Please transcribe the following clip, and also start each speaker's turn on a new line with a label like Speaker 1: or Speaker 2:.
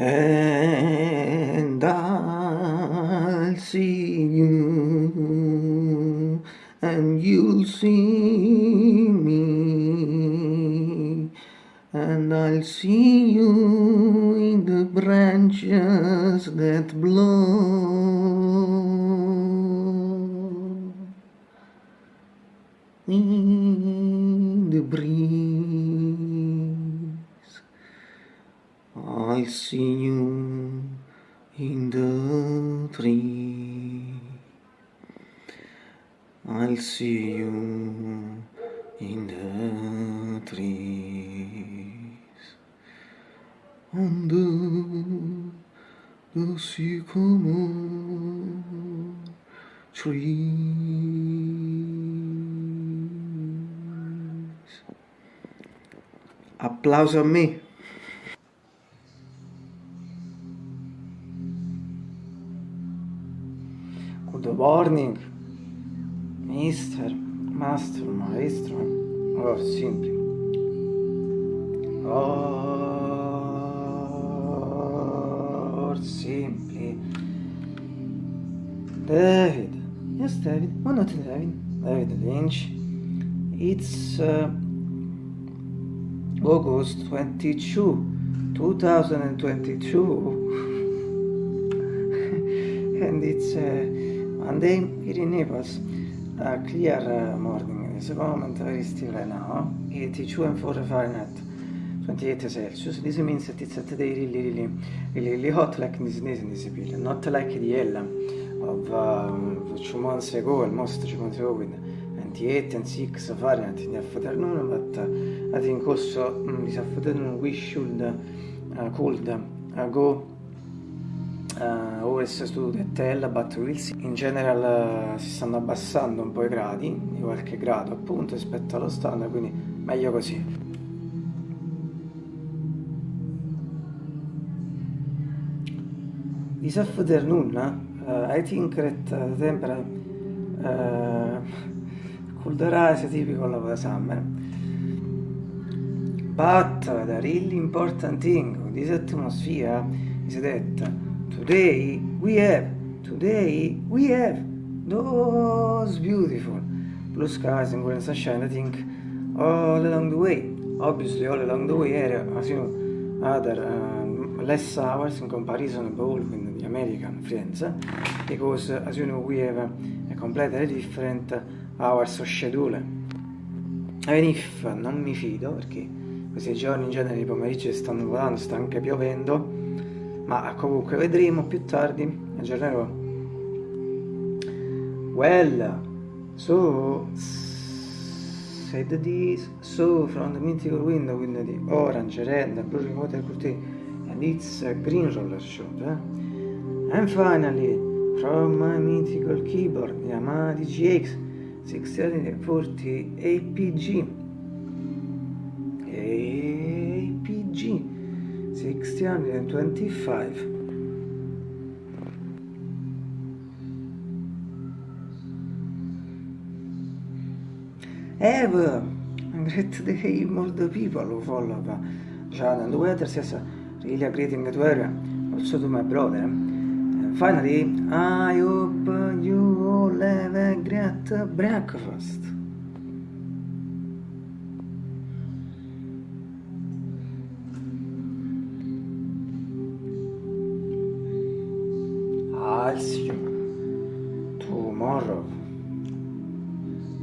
Speaker 1: and I'll see you and you'll see me. And I'll see you in the branches that blow. In the breeze You in the I'll see you in the trees on the, the sycamore trees. Applauso a me. Good morning, Mister, Master, Maestro, or simply. Or simply. David. Yes, David. Why not David? David Lynch. It's uh, August 22, 2022. and it's uh, Monday here in Naples. A clear uh, morning. The moment, very still right now. 82 and 4 Fahrenheit. 28 Celsius. This means that it's a today really, really, really, really hot, like this, in this period. Not like the Ella of um, two months ago, almost two months ago, with 28 and 6 Fahrenheit in the afternoon, but uh, I think also um, this afternoon we should, uh, could uh, go uh, always to the tell, but see. In general uh, si stanno abbassando un po' i gradi, di qualche grado appunto rispetto allo standard, quindi meglio così. This afternoon, uh, I think that uh, the temperature uh, could rise typical of the summer. But the really important thing with this atmosphere is that today we have, today we have those beautiful blue skies and golden sunshine, I think, all along the way. Obviously, all along the way, as you know, other um, less hours in comparison with the American friends, because as you know, we have a completely different hours of schedule. Even if non mi fido, perché questi giorni in genere i pomeriggi stanno volando, sta anche piovendo, ma comunque vedremo più tardi, aggiornerò. Well, so said this, so from the mythical window with the orange, red, blue water curtain, and it's a green roller shot. Eh? And finally, from my mythical keyboard, Yamaha DGX 640 APG. APG 625. Have a great more the people who follow John and weather says really a greeting to her, also to my brother. And finally, I hope you all have a great breakfast. you tomorrow.